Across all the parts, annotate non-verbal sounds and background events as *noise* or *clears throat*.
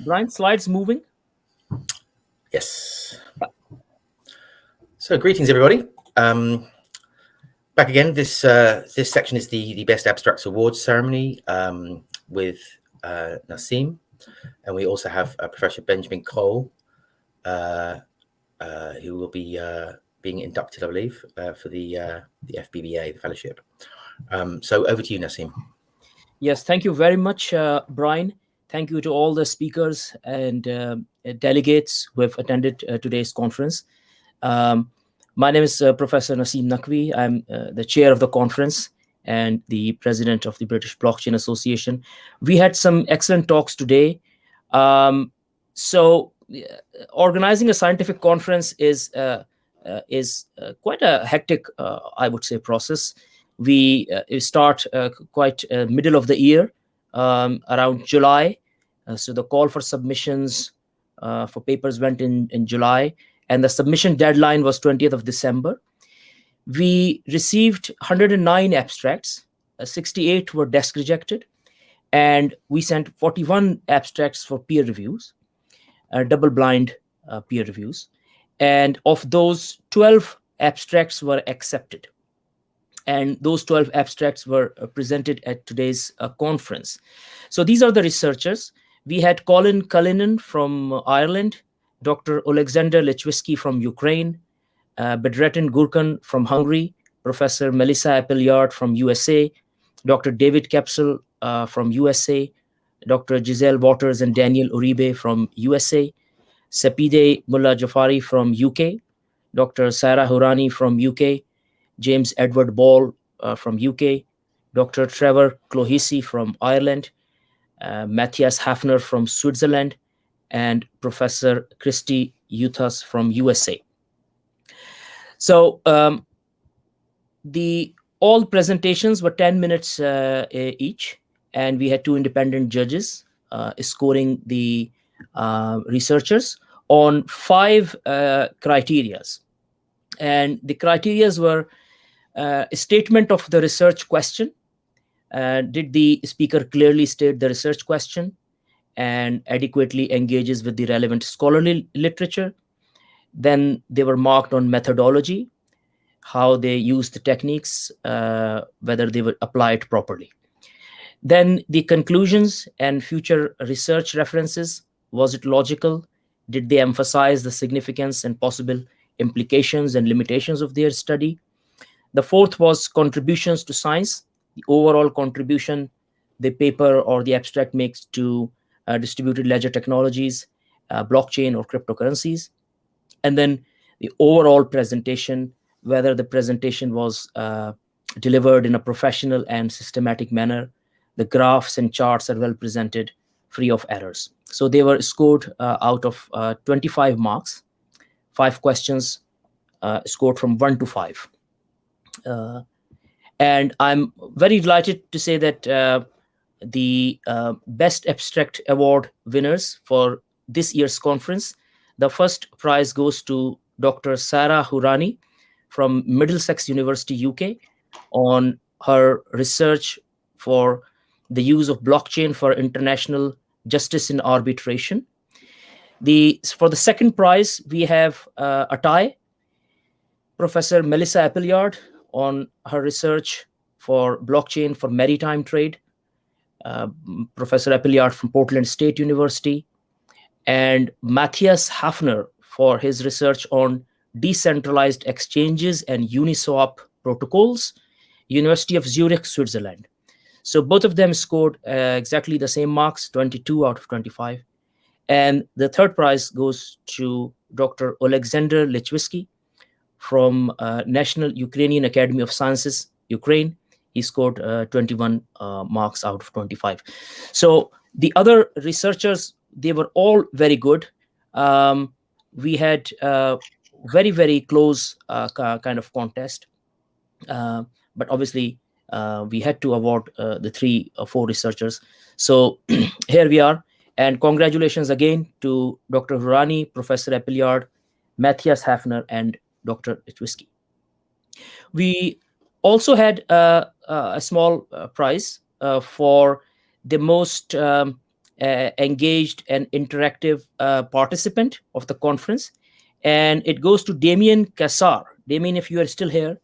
Brian, slides moving? Yes. So greetings, everybody. Um, back again. This uh, this section is the the Best Abstracts Awards ceremony um, with uh, Naseem, and we also have uh, Professor Benjamin Cole, uh, uh, who will be uh, being inducted, I believe, uh, for the uh, the FBBA, the fellowship. Um, so over to you, Naseem. Yes, thank you very much, uh, Brian. Thank you to all the speakers and delegates who have attended today's conference. Um, my name is uh, Professor Naseem Naqvi. I'm uh, the chair of the conference and the president of the British Blockchain Association. We had some excellent talks today. Um, so organizing a scientific conference is uh, uh is uh, quite a hectic, uh, I would say, process. We start quite middle of the year, um, around July. So the call for submissions for papers went in in July and the submission deadline was 20th of December. We received 109 abstracts, uh, 68 were desk rejected, and we sent 41 abstracts for peer reviews, uh, double blind uh, peer reviews. And of those, 12 abstracts were accepted. And those 12 abstracts were uh, presented at today's uh, conference. So these are the researchers. We had Colin Cullinan from Ireland, Dr. Alexander Lechwiski from Ukraine, uh, Bedrettin Gurkan from Hungary, Professor Melissa Appleyard from USA, Dr. David Kepsel uh, from USA, Dr. Giselle Waters and Daniel Uribe from USA, Sapide Mullah Jafari from UK, Dr. Sarah Hourani from UK, James Edward Ball uh, from UK, Dr. Trevor Clohessy from Ireland, uh, Matthias Hafner from Switzerland, and Professor Kristi Yuthas from USA. So um, the all presentations were 10 minutes uh, each, and we had two independent judges uh, scoring the uh, researchers on five uh, criterias. And the criterias were uh, a statement of the research question. Uh, did the speaker clearly state the research question? and adequately engages with the relevant scholarly literature. Then they were marked on methodology, how they used the techniques, uh, whether they were applied properly. Then the conclusions and future research references, was it logical? Did they emphasize the significance and possible implications and limitations of their study? The fourth was contributions to science, the overall contribution the paper or the abstract makes to uh, distributed ledger technologies, uh, blockchain or cryptocurrencies. And then the overall presentation, whether the presentation was uh, delivered in a professional and systematic manner, the graphs and charts are well presented, free of errors. So they were scored uh, out of uh, 25 marks, five questions uh, scored from one to five. And I'm very delighted to say that the uh, Best Abstract Award winners for this year's conference. The first prize goes to Dr. Sarah Hourani from Middlesex University, UK, on her research for the use of blockchain for international justice in arbitration. The, for the second prize, we have uh, a tie. Professor Melissa Appleyard on her research for blockchain for maritime trade uh, Professor Appleyard from Portland State University, and Matthias Hafner for his research on decentralized exchanges and Uniswap protocols, University of Zurich, Switzerland. So both of them scored uh, exactly the same marks, 22 out of 25. And the third prize goes to Dr. Alexander Lechwiski from uh, National Ukrainian Academy of Sciences, Ukraine, he scored uh, 21 uh, marks out of 25 so the other researchers they were all very good. Um, we had uh, very very close uh, kind of contest. But obviously we had to award the three or four researchers. So *clears throat* here we are. And congratulations again to dr Hourani professor Appleyard matthias hafner and dr Lechwiski. we also had uh, uh, a small uh, prize for the most um, engaged and interactive participant of the conference. And it goes to Damien Cassar. Damien, if you are still here,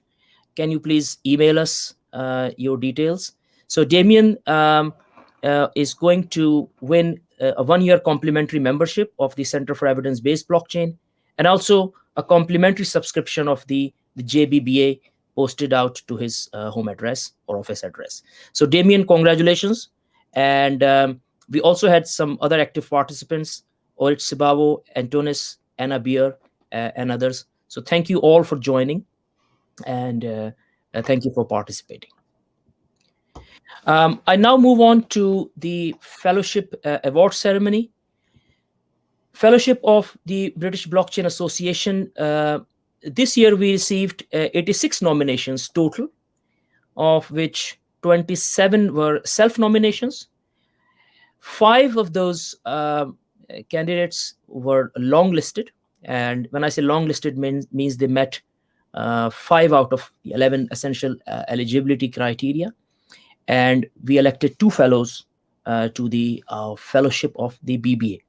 can you please email us uh, your details? So Damien um, uh, is going to win a one-year complimentary membership of the Center for Evidence-Based Blockchain, and also a complimentary subscription of the, the JBBA posted out to his uh, home address or office address. So Damien, congratulations. And um, we also had some other active participants, Orit Sibavo, Antonis, Anna Beer, uh, and others. So thank you all for joining and uh, uh thank you for participating. Um, I now move on to the fellowship uh, award ceremony. Fellowship of the British Blockchain Association. Uh, this year we received uh, 86 nominations total, of which 27 were self-nominations. Five of those uh, candidates were long-listed. And when I say long-listed means, means they met uh, five out of the 11 essential uh, eligibility criteria and we elected two fellows uh, to the fellowship of the BBA.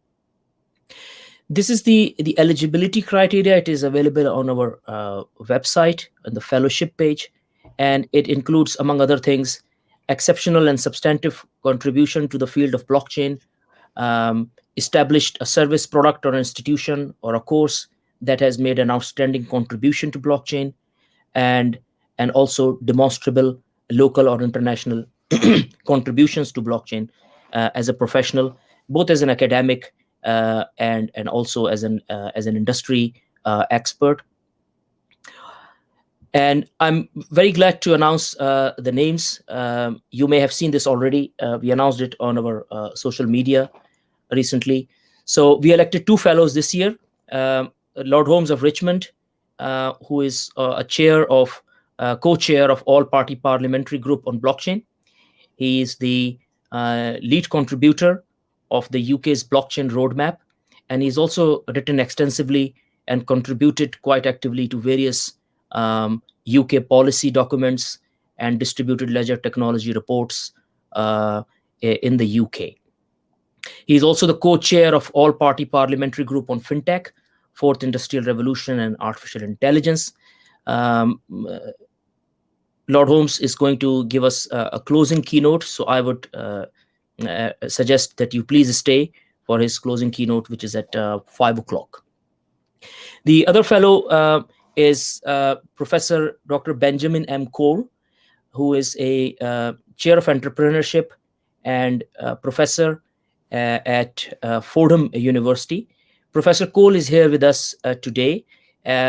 This is the, the eligibility criteria. It is available on our uh, website on the fellowship page, and it includes, among other things, exceptional and substantive contribution to the field of blockchain, um, established a service product or institution or a course that has made an outstanding contribution to blockchain, and, and also demonstrable local or international *clears throat* contributions to blockchain uh, as a professional, both as an academic and and also as an uh, as an industry uh, expert. And I'm very glad to announce uh, the names. Um, you may have seen this already. Uh, we announced it on our social media recently. So we elected two fellows this year. Um, Lord Holmes of Richmond, who is a chair of uh, co-chair of All Party Parliamentary Group on Blockchain. He is the uh, lead contributor of the UK's blockchain roadmap, and he's also written extensively and contributed quite actively to various um, UK policy documents and distributed ledger technology reports uh, in the UK. He's also the co-chair of All Party Parliamentary Group on FinTech, Fourth Industrial Revolution and Artificial Intelligence. Um, Lord Holmes is going to give us a, a closing keynote, so I would uh, uh, suggest that you please stay for his closing keynote, which is at uh, 5 o'clock. The other fellow uh, is uh, Professor Dr. Benjamin M. Cole, who is a uh, chair of entrepreneurship and professor at Fordham University. Professor Cole is here with us today,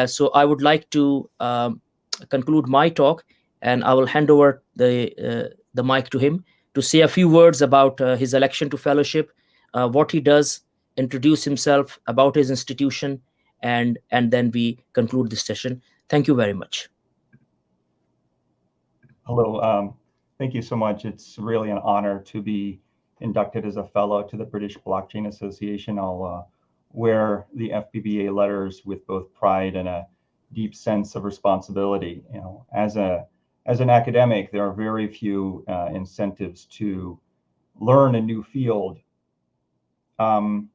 so I would like to um, conclude my talk and I will hand over the uh, the mic to him to say a few words about uh, his election to fellowship, uh, what he does, introduce himself, about his institution, and and then we conclude this session. Thank you very much. Hello. Um, thank you so much. It's really an honor to be inducted as a fellow to the British Blockchain Association. I'll uh, wear the FBBA letters with both pride and a deep sense of responsibility. You know, as a as an academic, there are very few uh, incentives to learn a new field. Um,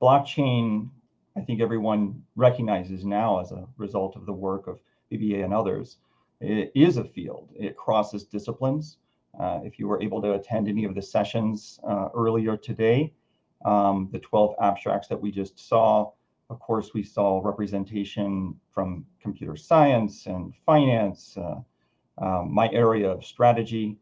blockchain, I think everyone recognizes now as a result of the work of BBA and others, it is a field. It crosses disciplines. Uh, if you were able to attend any of the sessions uh, earlier today, um, the 12 abstracts that we just saw, of course, we saw representation from computer science and finance, uh, um, my area of strategy.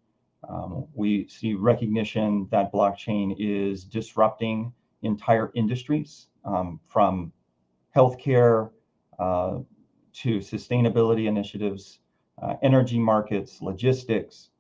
Um, we see recognition that blockchain is disrupting entire industries um, from healthcare uh, to sustainability initiatives, uh, energy markets, logistics.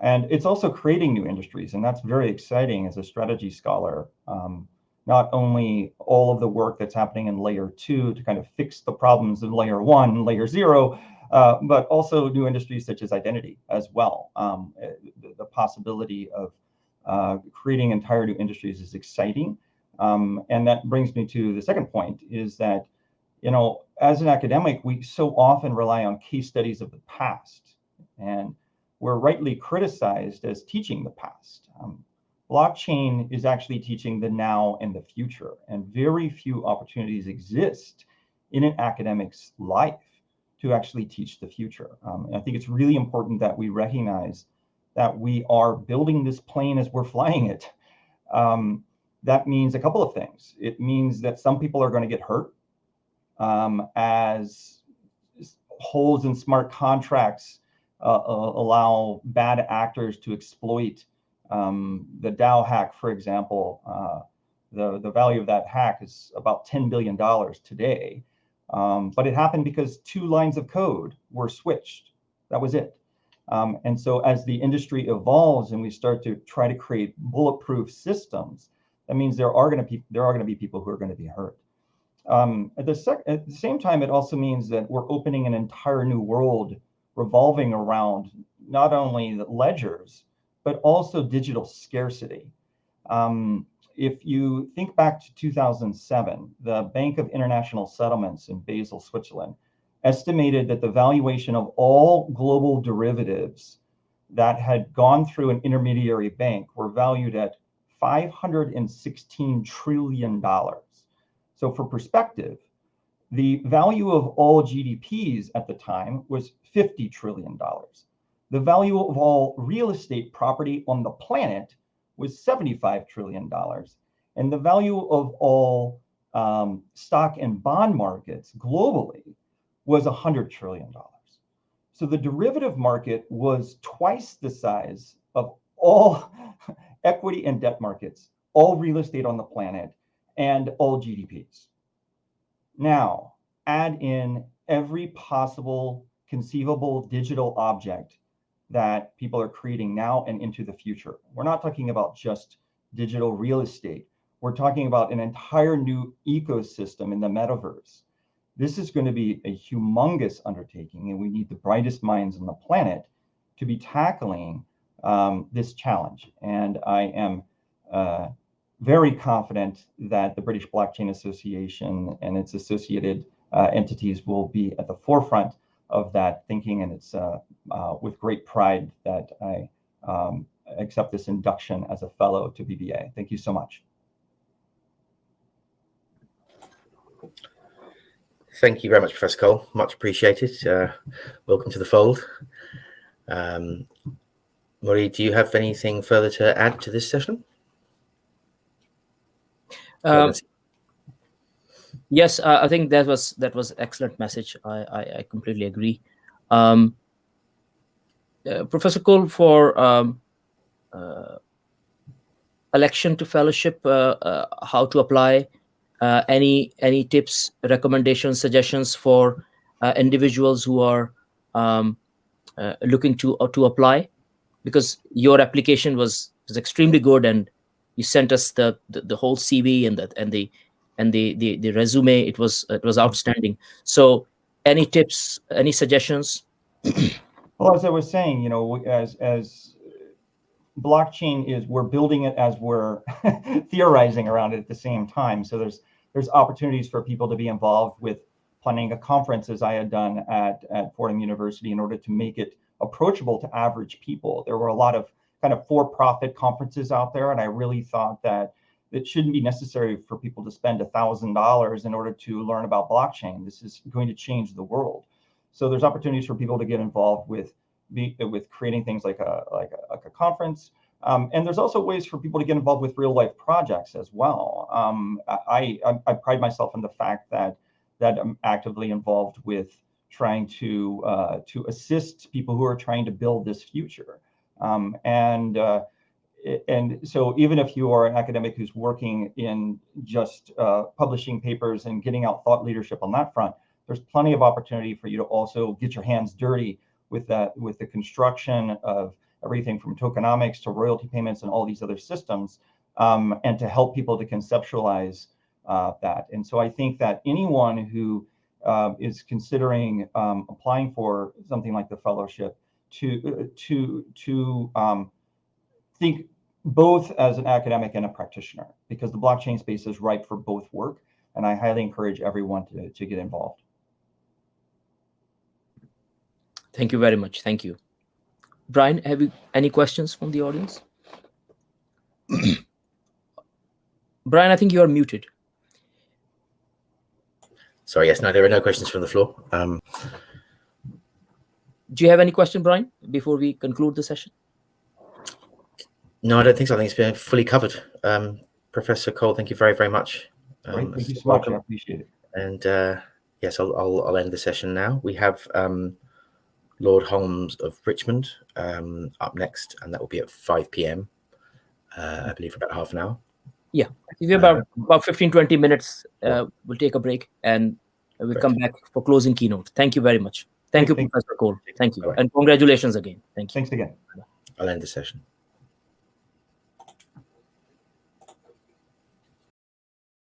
And it's also creating new industries. And that's very exciting as a strategy scholar. Um, not only all of the work that's happening in layer two to kind of fix the problems in layer one, layer zero, uh, but also new industries such as identity as well. Um, eh, the, the, possibility of uh, creating entire new industries is exciting. Um, and that brings me to the second point is that, you know, as an academic, we so often rely on case studies of the past and we're rightly criticized as teaching the past. Um, blockchain is actually teaching the now and the future, and very few opportunities exist in an academic's life to actually teach the future. Um, I think it's really important that we recognize that we are building this plane as we're flying it. Um, that means a couple of things. It means that some people are going to get hurt um, as holes in smart contracts uh, allow bad actors to exploit um, the DAO hack, for example. Uh, the, the value of that hack is about $10 billion today. Um, but it happened because two lines of code were switched. That was it. Um, and so as the industry evolves and we start to try to create bulletproof systems, that means there are going to be there are going to be people who are going to be hurt. Um, at, the at the same time, it also means that we're opening an entire new world revolving around not only the ledgers, but also digital scarcity. Um, if you think back to 2007, the Bank of International Settlements in Basel, Switzerland, estimated that the valuation of all global derivatives that had gone through an intermediary bank were valued at $516 trillion. So for perspective, the value of all GDPs at the time was $50 trillion. The value of all real estate property on the planet was $75 trillion. And the value of all um, stock and bond markets globally was $100 trillion. So the derivative market was twice the size of all *laughs* equity and debt markets, all real estate on the planet, and all GDPs. Now, add in every possible conceivable digital object that people are creating now and into the future. We're not talking about just digital real estate. We're talking about an entire new ecosystem in the metaverse. This is going to be a humongous undertaking, and we need the brightest minds on the planet to be tackling um, this challenge. And I am uh, very confident that the British Blockchain Association and its associated uh, entities will be at the forefront of that thinking. And it's uh, uh with great pride that I um, accept this induction as a fellow to BBA. Thank you so much. Thank you very much, Professor Cole. Much appreciated. Uh, welcome to the fold. Um, Maury, do you have anything further to add to this session? Um, yes, uh, I think that was that was excellent message. I I, I completely agree. Um, uh, Professor Cole, for um, uh, election to fellowship, uh, uh, how to apply, uh, any any tips, recommendations, suggestions for individuals who are um, looking to to apply? Because your application was was extremely good, and you sent us the the, the whole CV and the and the and the, the the resume. It was it was outstanding. So, any tips, any suggestions? *clears throat* well, as I was saying, you know, as as blockchain is we're building it as we're *laughs* theorizing around it at the same time so there's there's opportunities for people to be involved with planning a conference as I had done at, at Fordham University in order to make it approachable to average people. There were a lot of kind of for-profit conferences out there, and I really thought that it shouldn't be necessary for people to spend a thousand dollars in order to learn about blockchain. This is going to change the world. So there's opportunities for people to get involved with with creating things like a like a, like a conference, um, and there's also ways for people to get involved with real life projects as well. Um, I, I, I, pride myself in the fact that that I'm actively involved with trying to uh, to assist people who are trying to build this future. Um, and uh, and so even if you are an academic who's working in just uh, publishing papers and getting out thought leadership on that front, there's plenty of opportunity for you to also get your hands dirty with that with the construction of everything from tokenomics to royalty payments and all these other systems, um, and to help people to conceptualize uh, that. And so I think that anyone who uh, is considering um, applying for something like the fellowship to uh, to to um, think both as an academic and a practitioner, because the blockchain space is ripe for both work, and I highly encourage everyone to to get involved. Thank you very much. Thank you. Brian, have you any questions from the audience? *clears throat* Brian, I think you are muted. Sorry, yes, no, there are no questions from the floor. Um, Do you have any question, Brian, before we conclude the session? No, I don't think so. I think it's been fully covered. Um, Professor Cole, thank you very, very much. Um, thank you so much. welcome. I appreciate it. And uh, yes, I'll, I'll, I'll end the session now. We have um, Lord Holmes of Richmond um, up next, and that will be at 5 p.m. Uh, I believe for about half an hour. Yeah. If you have about, about 15, 20 minutes, uh, we'll take a break and we'll Great. come back for closing keynote. Thank you very much. Thank you, Thank- Professor Cole. Thank you. Bye-bye. And congratulations again. Thank you. Thanks again. I'll end the session.